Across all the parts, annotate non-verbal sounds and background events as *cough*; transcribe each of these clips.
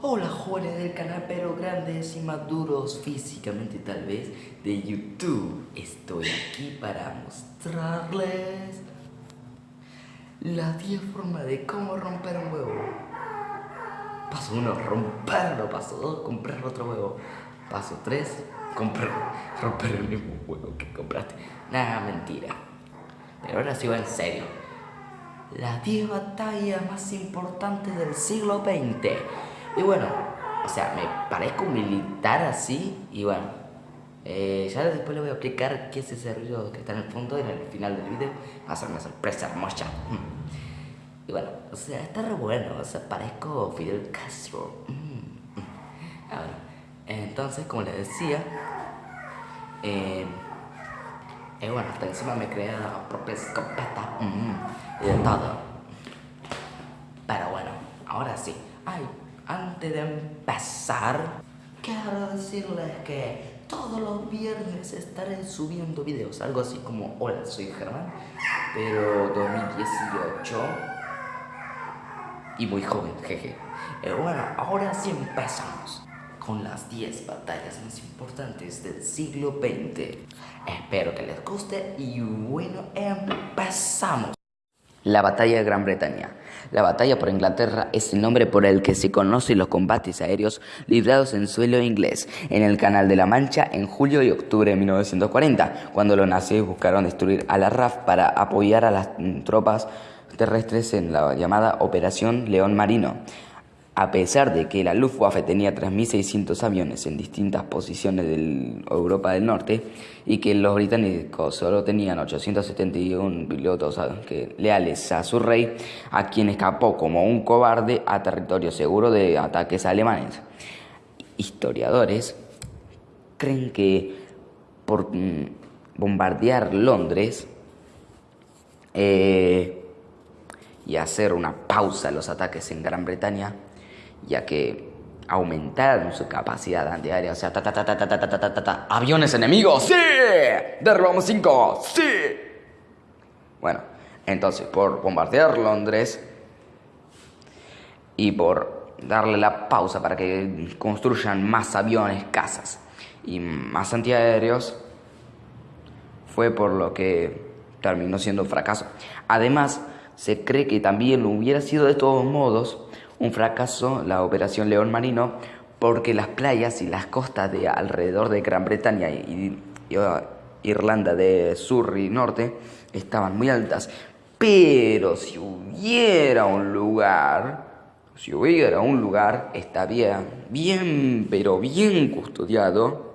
Hola jóvenes del canal pero grandes y maduros físicamente tal vez de YouTube. Estoy aquí para mostrarles las 10 formas de cómo romper un huevo. Paso 1, romperlo. Paso 2, comprar otro huevo. Paso 3, comprar, romper el mismo huevo que compraste. Nada, mentira. Pero ahora sigo en serio. Las 10 batallas más importantes del siglo XX. Y bueno, o sea, me parezco militar así. Y bueno, eh, ya después le voy a explicar qué es ese ruido que está en el fondo. Y en el final del video va a ser una sorpresa hermosa. Y bueno, o sea, está re bueno. O sea, parezco Fidel Castro. Mm. Ahora, entonces, como les decía, eh, eh, bueno, hasta encima me creé la propia escopeta mm, y de todo. Pero bueno, ahora sí. Ay, antes de empezar, quiero decirles que todos los viernes estaré subiendo videos. Algo así como, hola, soy Germán, pero 2018 y muy joven, jeje. Eh, bueno, ahora sí empezamos con las 10 batallas más importantes del siglo XX. Espero que les guste y bueno, empezamos. La batalla de Gran Bretaña. La batalla por Inglaterra es el nombre por el que se conocen los combates aéreos librados en suelo inglés en el Canal de la Mancha en julio y octubre de 1940, cuando los nazis buscaron destruir a la RAF para apoyar a las tropas terrestres en la llamada Operación León Marino. A pesar de que la Luftwaffe tenía 3.600 aviones en distintas posiciones de Europa del Norte y que los británicos solo tenían 871 pilotos leales a su rey, a quien escapó como un cobarde a territorio seguro de ataques alemanes. Historiadores creen que por mm, bombardear Londres eh, y hacer una pausa a los ataques en Gran Bretaña, ya que aumentaron su capacidad antiaérea. O sea, ta ta ta ta ta ta ta ta ta aviones enemigos, sí, derribamos cinco, sí. Bueno, entonces por bombardear Londres y por darle la pausa para que construyan más aviones, casas y más antiaéreos, fue por lo que terminó siendo un fracaso. Además, se cree que también hubiera sido de todos modos un fracaso la Operación León Marino porque las playas y las costas de alrededor de Gran Bretaña y, uh, Irlanda de sur y norte estaban muy altas. Pero si hubiera un lugar, si hubiera un lugar, estaría bien, pero bien custodiado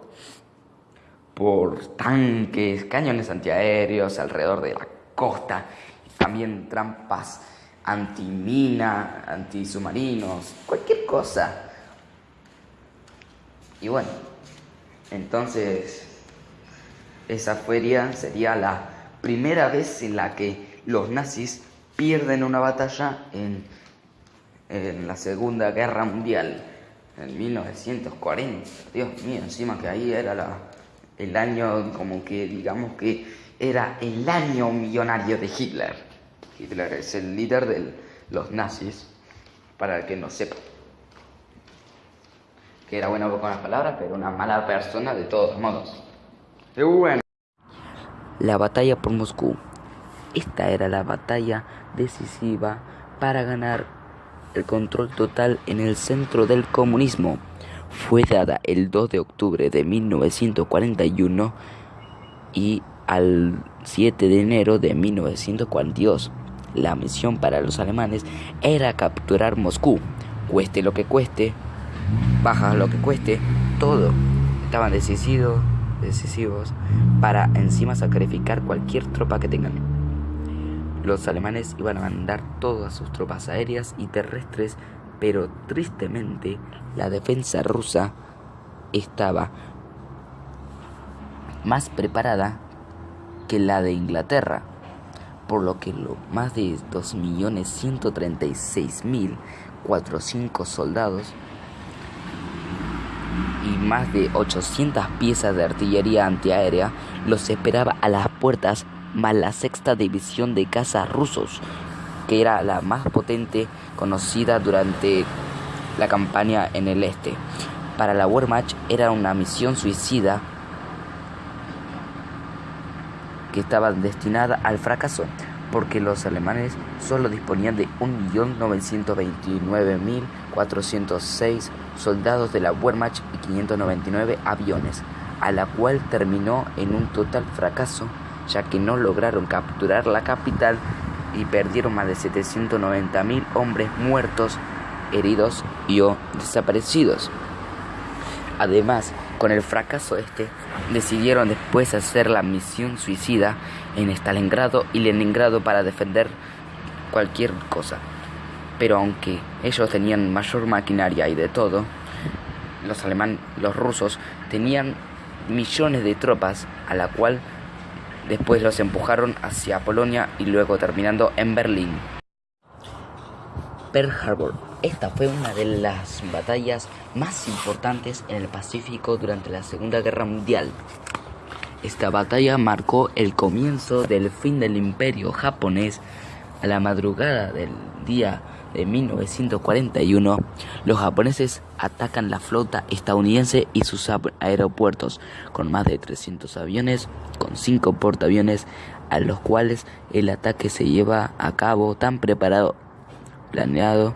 por tanques, cañones antiaéreos alrededor de la costa, también trampas antimina, antisubmarinos, cualquier cosa. Y bueno, entonces esa feria sería la primera vez en la que los nazis pierden una batalla en, en la Segunda Guerra Mundial, en 1940. Dios mío, encima que ahí era la, el año, como que digamos que era el año millonario de Hitler. Hitler es el líder de los nazis, para el que no sepa. Que era bueno con las palabras, pero una mala persona de todos modos. ¡Qué bueno! La batalla por Moscú. Esta era la batalla decisiva para ganar el control total en el centro del comunismo. Fue dada el 2 de octubre de 1941 y al 7 de enero de 1942. La misión para los alemanes era capturar Moscú, cueste lo que cueste, baja lo que cueste, todo. Estaban decisivos, decisivos para encima sacrificar cualquier tropa que tengan. Los alemanes iban a mandar todas sus tropas aéreas y terrestres, pero tristemente la defensa rusa estaba más preparada que la de Inglaterra por lo que lo, más de 2.136.405 soldados y más de 800 piezas de artillería antiaérea los esperaba a las puertas más la sexta división de cazas rusos, que era la más potente conocida durante la campaña en el este. Para la Wehrmacht era una misión suicida que estaba destinada al fracaso, porque los alemanes solo disponían de 1.929.406 soldados de la Wehrmacht y 599 aviones, a la cual terminó en un total fracaso, ya que no lograron capturar la capital y perdieron más de 790.000 hombres muertos, heridos y desaparecidos. Además, con el fracaso este, decidieron después hacer la misión suicida en Stalingrado y Leningrado para defender cualquier cosa. Pero aunque ellos tenían mayor maquinaria y de todo, los alemanes, los rusos tenían millones de tropas a la cual después los empujaron hacia Polonia y luego terminando en Berlín. Pearl Harbor. Esta fue una de las batallas más importantes en el Pacífico durante la Segunda Guerra Mundial. Esta batalla marcó el comienzo del fin del imperio japonés. A la madrugada del día de 1941, los japoneses atacan la flota estadounidense y sus aeropuertos con más de 300 aviones, con 5 portaaviones, a los cuales el ataque se lleva a cabo tan preparado planeado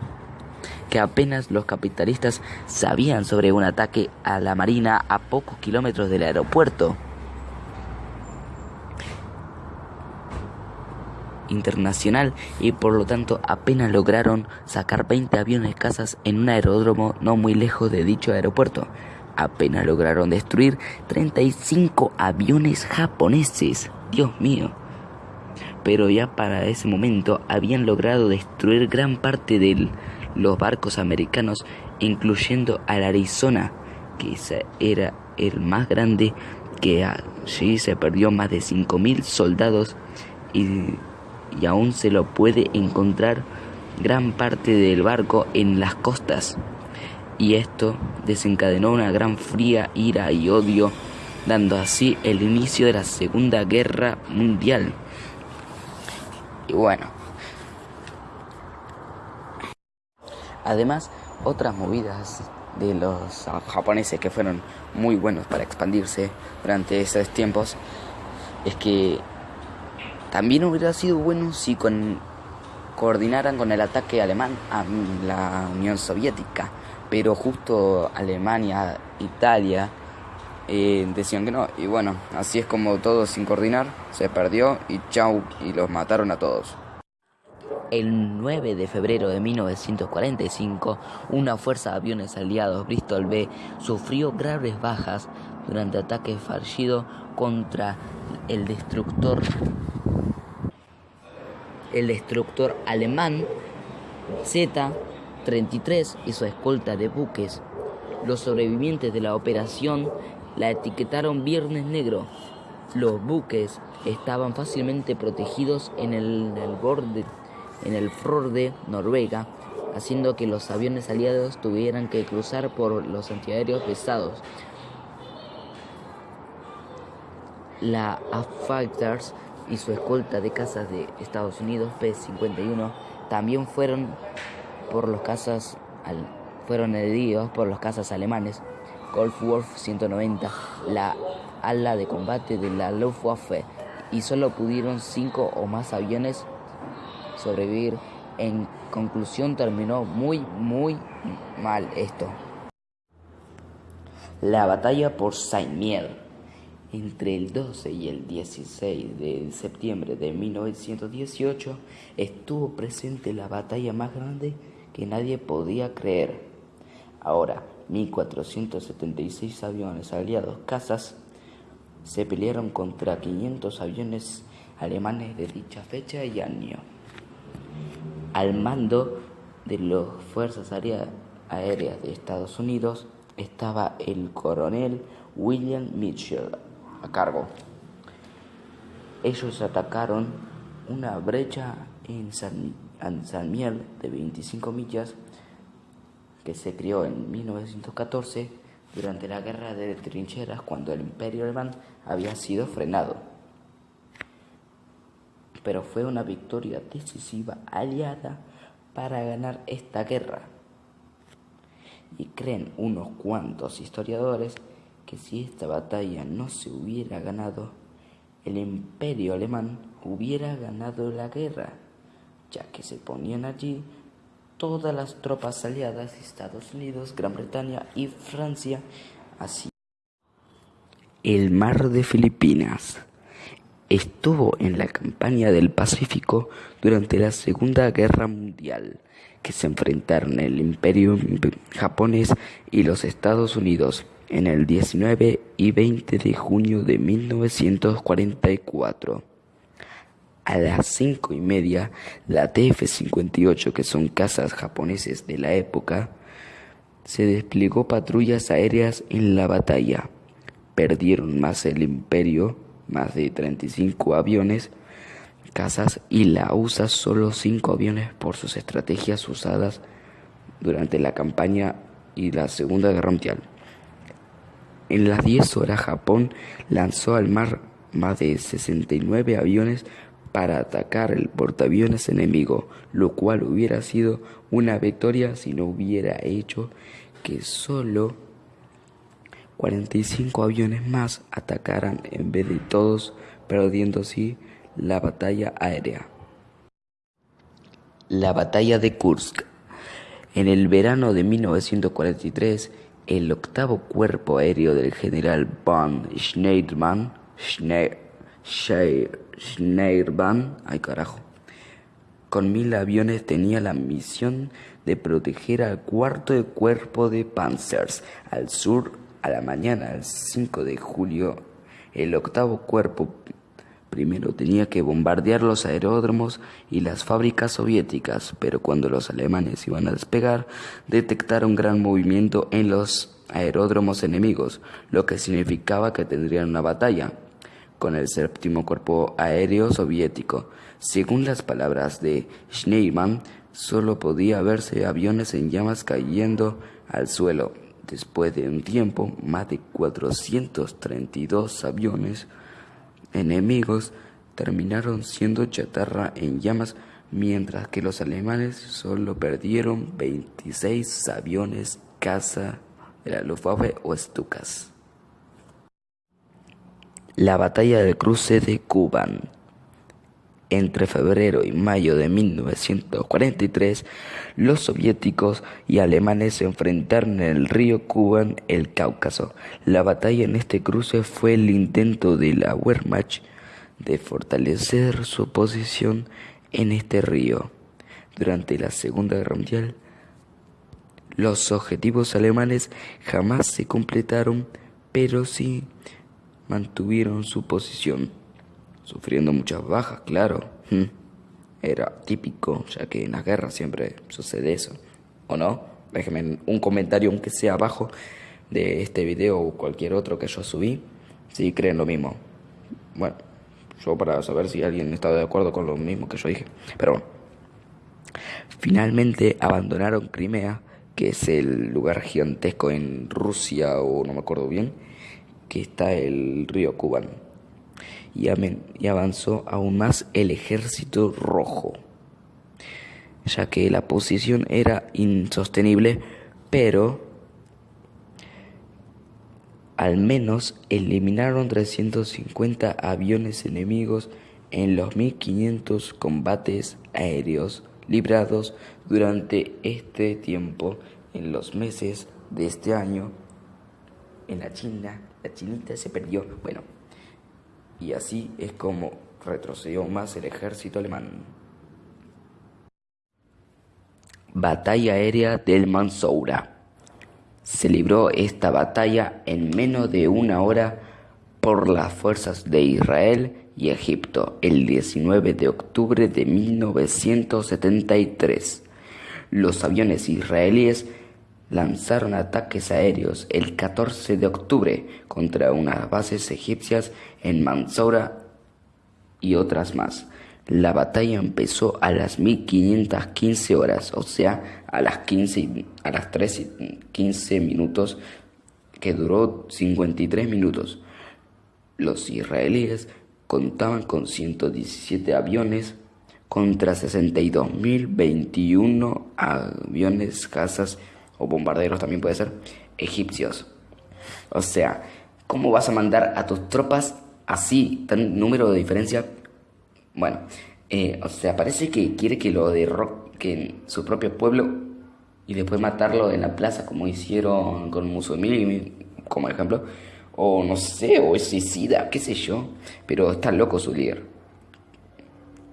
que apenas los capitalistas sabían sobre un ataque a la marina a pocos kilómetros del aeropuerto internacional y por lo tanto apenas lograron sacar 20 aviones cazas en un aeródromo no muy lejos de dicho aeropuerto. Apenas lograron destruir 35 aviones japoneses. Dios mío pero ya para ese momento habían logrado destruir gran parte de los barcos americanos, incluyendo al Arizona, que era el más grande, que allí se perdió más de 5.000 soldados y, y aún se lo puede encontrar gran parte del barco en las costas. Y esto desencadenó una gran fría ira y odio, dando así el inicio de la Segunda Guerra Mundial. Y bueno. Además, otras movidas de los japoneses que fueron muy buenos para expandirse durante esos tiempos es que también hubiera sido bueno si coordinaran con el ataque alemán a la Unión Soviética, pero justo Alemania, Italia eh, decían que no. Y bueno, así es como todo sin coordinar, se perdió y chau, y los mataron a todos. El 9 de febrero de 1945, una fuerza de aviones aliados Bristol B sufrió graves bajas durante ataque fallido contra el destructor el destructor alemán Z-33 y su escolta de buques. Los sobrevivientes de la operación la etiquetaron Viernes Negro. Los buques estaban fácilmente protegidos en el, borde, en el de Noruega, haciendo que los aviones aliados tuvieran que cruzar por los antiaéreos pesados. La A-Fighters y su escolta de cazas de Estados Unidos P-51 también fueron por los cazas fueron heridos por los cazas alemanes. Wolf 190, la ala de combate de la Luftwaffe, y solo pudieron cinco o más aviones sobrevivir. En conclusión terminó muy, muy mal esto. La batalla por Saint-Miel. Entre el 12 y el 16 de septiembre de 1918 estuvo presente la batalla más grande que nadie podía creer. Ahora, 1.476 aviones aliados cazas se pelearon contra 500 aviones alemanes de dicha fecha y año. Al mando de las Fuerzas Aéreas de Estados Unidos estaba el coronel William Mitchell a cargo. Ellos atacaron una brecha en San, San Miel de 25 millas que se crió en 1914 durante la guerra de trincheras cuando el imperio alemán había sido frenado. Pero fue una victoria decisiva aliada para ganar esta guerra. y creen unos cuantos historiadores que si esta batalla no se hubiera ganado, el imperio alemán hubiera ganado la guerra, ya que se ponían allí todas las tropas aliadas Estados Unidos, Gran Bretaña y Francia, así. El mar de Filipinas estuvo en la campaña del Pacífico durante la Segunda Guerra Mundial, que se enfrentaron el Imperio japonés y los Estados Unidos en el 19 y 20 de junio de 1944. A las cinco y media, la TF-58, que son casas japoneses de la época, se desplegó patrullas aéreas en la batalla. Perdieron más el imperio, más de 35 aviones, casas y la USA solo 5 aviones por sus estrategias usadas durante la campaña y la Segunda Guerra Mundial. En las 10 horas Japón lanzó al mar más de 69 aviones para atacar el portaaviones enemigo, lo cual hubiera sido una victoria si no hubiera hecho que solo 45 aviones más atacaran en vez de todos, perdiendo así la batalla aérea. La batalla de Kursk. En el verano de 1943, el octavo cuerpo aéreo del general von Schneiderman, ay carajo, con mil aviones tenía la misión de proteger al cuarto cuerpo de Panzers al sur a la mañana del 5 de julio. El octavo cuerpo primero tenía que bombardear los aeródromos y las fábricas soviéticas, pero cuando los alemanes iban a despegar, detectaron gran movimiento en los aeródromos enemigos, lo que significaba que tendrían una batalla con el séptimo cuerpo aéreo soviético. Según las palabras de Schneemann, solo podía verse aviones en llamas cayendo al suelo. Después de un tiempo, más de 432 aviones enemigos terminaron siendo chatarra en llamas, mientras que los alemanes solo perdieron 26 aviones caza de la Luftwaffe o Stukas. La batalla del cruce de Kuban. Entre febrero y mayo de 1943, los soviéticos y alemanes se enfrentaron en el río Kuban, el Cáucaso. La batalla en este cruce fue el intento de la Wehrmacht de fortalecer su posición en este río. Durante la Segunda Guerra Mundial, los objetivos alemanes jamás se completaron, pero sí mantuvieron su posición, sufriendo muchas bajas, claro. Era típico, ya que en las guerras siempre sucede eso. ¿O no? Déjenme un comentario, aunque sea abajo, de este video o cualquier otro que yo subí, si creen lo mismo. Bueno, yo para saber si alguien está de acuerdo con lo mismo que yo dije. Pero bueno. Finalmente abandonaron Crimea, que es el lugar gigantesco en Rusia o no me acuerdo bien que está el río Kuban. Y, avanzó aún más el ejército rojo, ya que la posición era insostenible, pero al menos eliminaron 350 aviones enemigos en los 1500 combates aéreos librados durante este tiempo en los meses de este año en la China la chinita se perdió. Bueno, y así es como retrocedió más el ejército alemán. Batalla aérea del Mansoura. Se libró esta batalla en menos de una hora por las fuerzas de Israel y Egipto el 19 de octubre de 1973. Los aviones israelíes lanzaron ataques aéreos el 14 de octubre contra unas bases egipcias en Mansoura y otras más. La batalla empezó a las 1515 horas, o sea, a las 15 a las 13 15 minutos que duró 53 minutos. Los israelíes contaban con 117 aviones contra 62.021 aviones cazas o bombarderos también puede ser, egipcios. O sea, ¿cómo vas a mandar a tus tropas así, tan número de diferencia? Bueno, eh, o sea, parece que quiere que lo derroque en su propio pueblo y después matarlo en la plaza como hicieron con Mussolini, como ejemplo. O no sé, o es suicida, qué sé yo. Pero está loco su líder.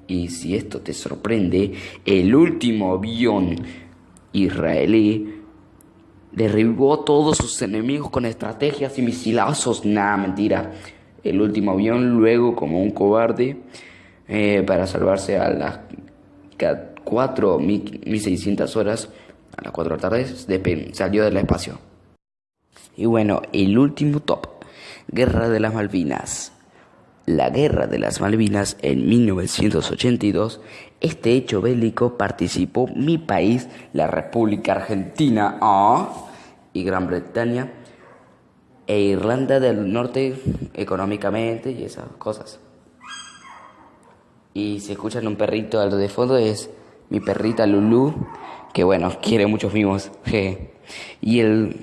Y si esto te sorprende, el último avión israelí derribó todos sus enemigos con estrategias y misilazos. Nada, mentira. El último avión luego, como un cobarde, eh, para salvarse a las 4.600 horas, a las 4 de la tarde, salió del espacio. Y bueno, el último top, Guerra de las Malvinas. La Guerra de las Malvinas en 1982, este hecho bélico participó mi país, la República Argentina ah, y Gran Bretaña e Irlanda del Norte económicamente y esas cosas. Y si escuchan un perrito al de fondo es mi perrita Lulu, que bueno, *laughs* quiere muchos mimos. *laughs* Y el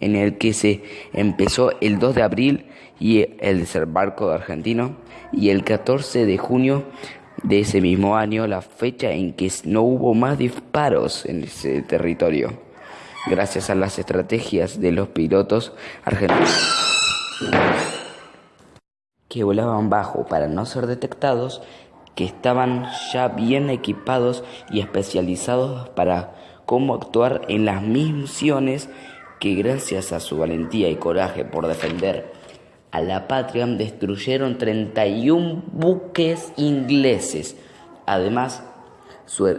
en el que se empezó el 2 de abril y el desembarco argentino. Y el 14 de junio de ese mismo año la fecha en que no hubo más disparos en ese territorio gracias a las estrategias de los pilotos argentinos. Que volaban bajo para no ser detectados que estaban ya bien equipados y especializados para cómo actuar en las misiones que gracias a su valentía y coraje por defender a la patria destruyeron 31 buques ingleses. Además,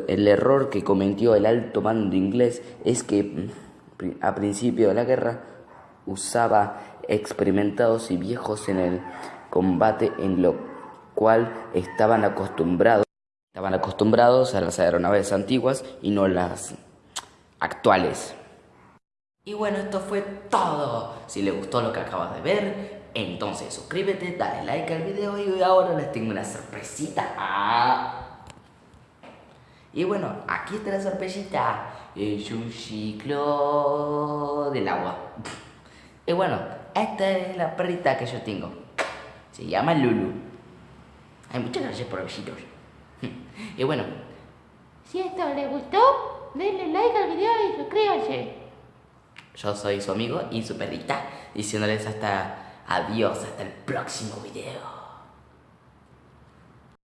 el error que cometió el alto mando inglés es que mm, a principio de la guerra usaba experimentados y viejos en el combate en lo cual estaban acostumbrados, estaban acostumbrados a las aeronaves antiguas y no las actuales. Y bueno, esto fue todo. Si les gustó lo que acabas de ver, entonces suscríbete, dale like al video y ahora les tengo una sorpresita. Ah. Y bueno, aquí está la sorpresita. Es un ciclo del agua. Y bueno, esta es la perrita que yo tengo. Se llama Lulu. Hay muchas gracias por besitos. *laughs* Y bueno. Si esto les gustó, denle like al video y suscríbanse. Yo soy su amigo y su perrita, diciéndoles hasta adiós, hasta el próximo video.